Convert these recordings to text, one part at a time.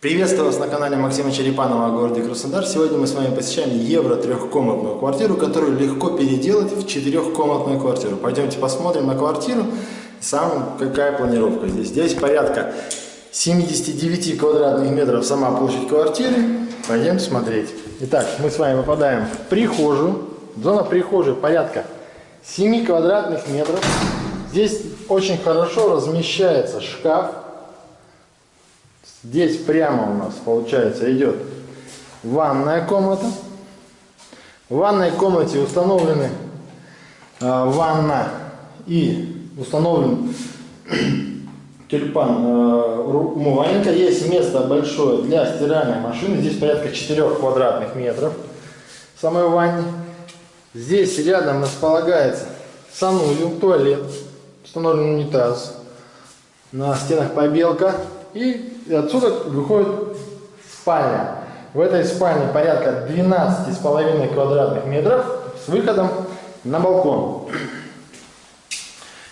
Приветствую вас на канале Максима Черепанова о городе Краснодар. Сегодня мы с вами посещаем евро трехкомнатную квартиру, которую легко переделать в четырехкомнатную квартиру. Пойдемте посмотрим на квартиру. Сам какая планировка здесь. Здесь порядка 79 квадратных метров сама площадь квартиры. Пойдем смотреть. Итак, мы с вами попадаем в прихожую. Зона прихожей порядка 7 квадратных метров. Здесь очень хорошо размещается шкаф Здесь прямо у нас, получается, идет ванная комната. В ванной комнате установлены э, ванна и установлен тюльпан э, умывальника. Есть место большое для стиральной машины. Здесь порядка 4 квадратных метров в самой ванне. Здесь рядом располагается санузел, туалет, установлен унитаз. На стенах побелка. И отсюда выходит спальня. В этой спальне порядка 12,5 квадратных метров с выходом на балкон.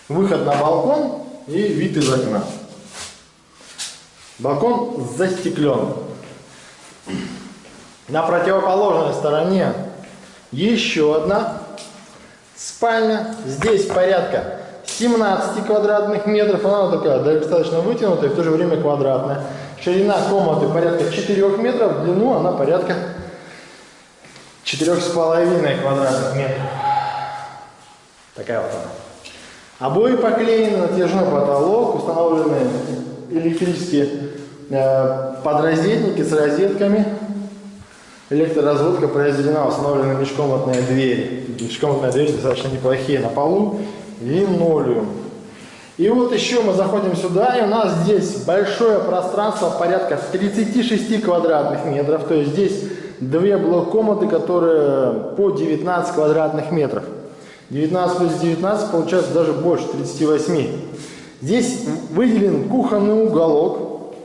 Выход на балкон и вид из окна. Балкон застеклен. На противоположной стороне еще одна спальня. Здесь порядка 17 квадратных метров. Она такая достаточно вытянутая, в то же время квадратная. Ширина комнаты порядка 4 метров, длину она порядка 4,5 квадратных метров. Такая вот она. Обои поклеены, натяжной потолок, установлены электрические э, подрозетники с розетками. Электроразводка произведена, установлены межкомнатные двери. Межкомнатные двери достаточно неплохие на полу линолеум. И вот еще мы заходим сюда, и у нас здесь большое пространство, порядка 36 квадратных метров. То есть здесь две блок-комнаты, которые по 19 квадратных метров. 19 плюс 19 получается даже больше, 38. Здесь выделен кухонный уголок.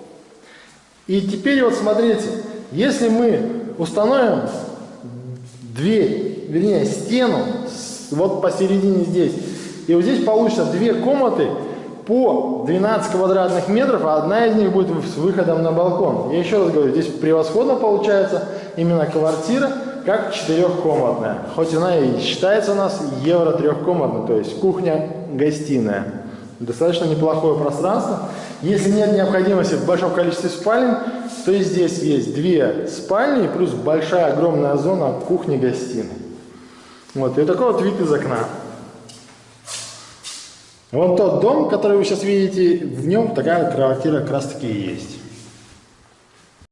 И теперь вот смотрите, если мы установим дверь, вернее стену, вот посередине здесь, и вот здесь получится две комнаты по 12 квадратных метров, а одна из них будет с выходом на балкон. Я еще раз говорю, здесь превосходно получается именно квартира, как четырехкомнатная. Хоть она и считается у нас евро трехкомнатной, то есть кухня-гостиная. Достаточно неплохое пространство. Если нет необходимости в большом количестве спален, то здесь есть две спальни плюс большая огромная зона кухни-гостиной. Вот, и такой вот вид из окна. Вон тот дом, который вы сейчас видите, в нем такая квартира как раз таки и есть.